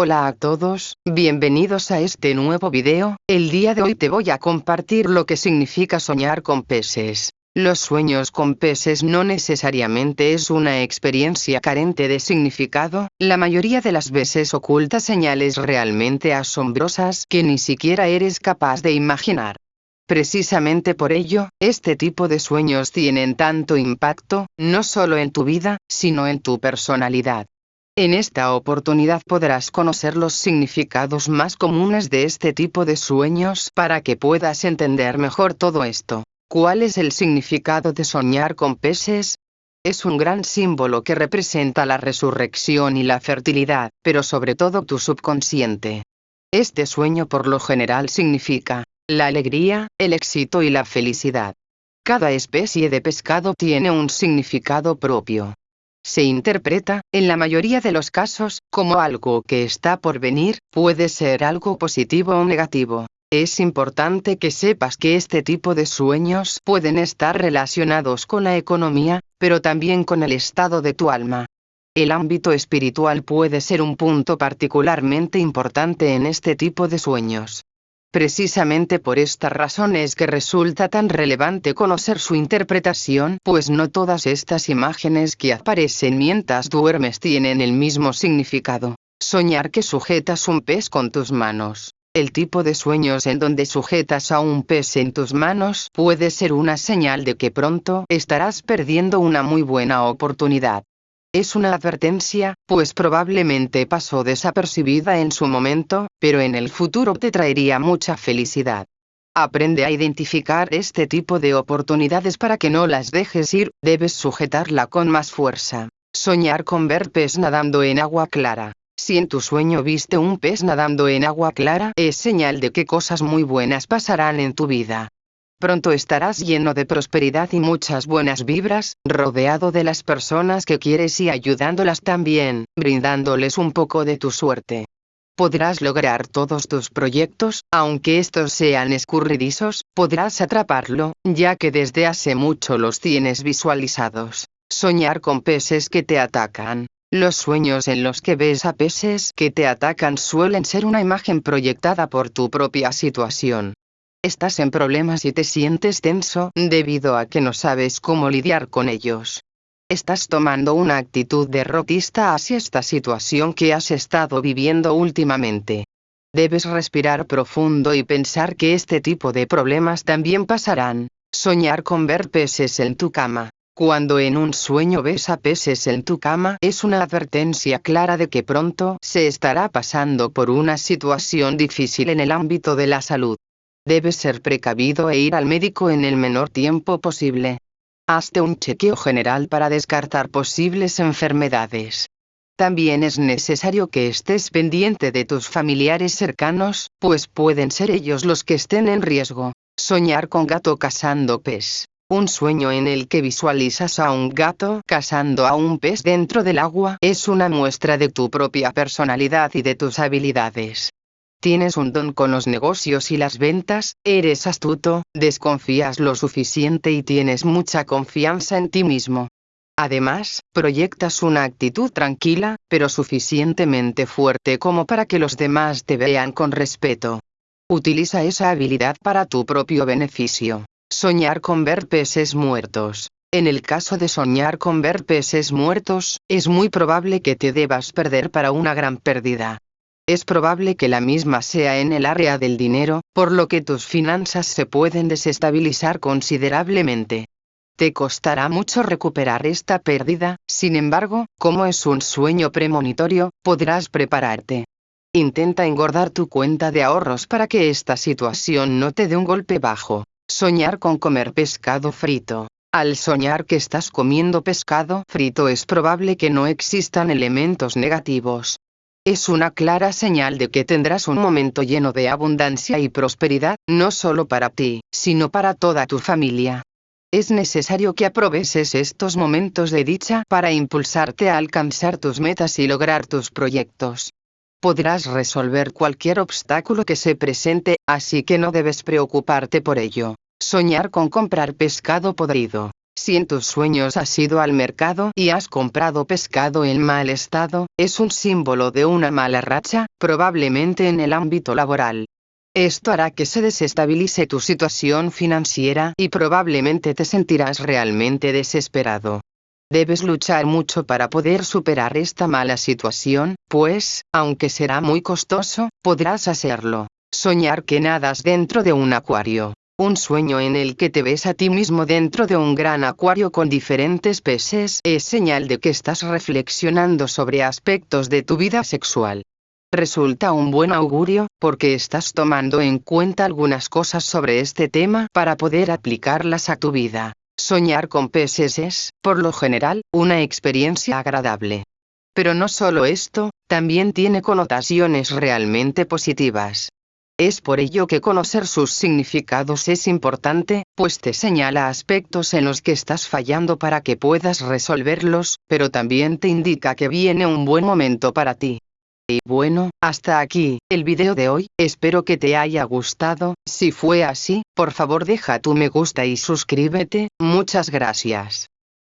Hola a todos, bienvenidos a este nuevo video, el día de hoy te voy a compartir lo que significa soñar con peces. Los sueños con peces no necesariamente es una experiencia carente de significado, la mayoría de las veces oculta señales realmente asombrosas que ni siquiera eres capaz de imaginar. Precisamente por ello, este tipo de sueños tienen tanto impacto, no solo en tu vida, sino en tu personalidad. En esta oportunidad podrás conocer los significados más comunes de este tipo de sueños para que puedas entender mejor todo esto. ¿Cuál es el significado de soñar con peces? Es un gran símbolo que representa la resurrección y la fertilidad, pero sobre todo tu subconsciente. Este sueño por lo general significa la alegría, el éxito y la felicidad. Cada especie de pescado tiene un significado propio se interpreta, en la mayoría de los casos, como algo que está por venir, puede ser algo positivo o negativo. Es importante que sepas que este tipo de sueños pueden estar relacionados con la economía, pero también con el estado de tu alma. El ámbito espiritual puede ser un punto particularmente importante en este tipo de sueños. Precisamente por esta razón es que resulta tan relevante conocer su interpretación, pues no todas estas imágenes que aparecen mientras duermes tienen el mismo significado. Soñar que sujetas un pez con tus manos. El tipo de sueños en donde sujetas a un pez en tus manos puede ser una señal de que pronto estarás perdiendo una muy buena oportunidad. Es una advertencia, pues probablemente pasó desapercibida en su momento, pero en el futuro te traería mucha felicidad. Aprende a identificar este tipo de oportunidades para que no las dejes ir, debes sujetarla con más fuerza. Soñar con ver pez nadando en agua clara. Si en tu sueño viste un pez nadando en agua clara, es señal de que cosas muy buenas pasarán en tu vida. Pronto estarás lleno de prosperidad y muchas buenas vibras, rodeado de las personas que quieres y ayudándolas también, brindándoles un poco de tu suerte. Podrás lograr todos tus proyectos, aunque estos sean escurridizos, podrás atraparlo, ya que desde hace mucho los tienes visualizados. Soñar con peces que te atacan. Los sueños en los que ves a peces que te atacan suelen ser una imagen proyectada por tu propia situación. Estás en problemas y te sientes tenso, debido a que no sabes cómo lidiar con ellos. Estás tomando una actitud derrotista hacia esta situación que has estado viviendo últimamente. Debes respirar profundo y pensar que este tipo de problemas también pasarán. Soñar con ver peces en tu cama. Cuando en un sueño ves a peces en tu cama es una advertencia clara de que pronto se estará pasando por una situación difícil en el ámbito de la salud. Debes ser precavido e ir al médico en el menor tiempo posible. Hazte un chequeo general para descartar posibles enfermedades. También es necesario que estés pendiente de tus familiares cercanos, pues pueden ser ellos los que estén en riesgo. Soñar con gato cazando pez. Un sueño en el que visualizas a un gato cazando a un pez dentro del agua es una muestra de tu propia personalidad y de tus habilidades. Tienes un don con los negocios y las ventas, eres astuto, desconfías lo suficiente y tienes mucha confianza en ti mismo. Además, proyectas una actitud tranquila, pero suficientemente fuerte como para que los demás te vean con respeto. Utiliza esa habilidad para tu propio beneficio. Soñar con ver peces muertos. En el caso de soñar con ver peces muertos, es muy probable que te debas perder para una gran pérdida es probable que la misma sea en el área del dinero, por lo que tus finanzas se pueden desestabilizar considerablemente. Te costará mucho recuperar esta pérdida, sin embargo, como es un sueño premonitorio, podrás prepararte. Intenta engordar tu cuenta de ahorros para que esta situación no te dé un golpe bajo. Soñar con comer pescado frito. Al soñar que estás comiendo pescado frito es probable que no existan elementos negativos, es una clara señal de que tendrás un momento lleno de abundancia y prosperidad, no solo para ti, sino para toda tu familia. Es necesario que aproveches estos momentos de dicha para impulsarte a alcanzar tus metas y lograr tus proyectos. Podrás resolver cualquier obstáculo que se presente, así que no debes preocuparte por ello. Soñar con comprar pescado podrido. Si en tus sueños has ido al mercado y has comprado pescado en mal estado, es un símbolo de una mala racha, probablemente en el ámbito laboral. Esto hará que se desestabilice tu situación financiera y probablemente te sentirás realmente desesperado. Debes luchar mucho para poder superar esta mala situación, pues, aunque será muy costoso, podrás hacerlo. Soñar que nadas dentro de un acuario. Un sueño en el que te ves a ti mismo dentro de un gran acuario con diferentes peces es señal de que estás reflexionando sobre aspectos de tu vida sexual. Resulta un buen augurio, porque estás tomando en cuenta algunas cosas sobre este tema para poder aplicarlas a tu vida. Soñar con peces es, por lo general, una experiencia agradable. Pero no solo esto, también tiene connotaciones realmente positivas. Es por ello que conocer sus significados es importante, pues te señala aspectos en los que estás fallando para que puedas resolverlos, pero también te indica que viene un buen momento para ti. Y bueno, hasta aquí, el video de hoy, espero que te haya gustado, si fue así, por favor deja tu me gusta y suscríbete, muchas gracias.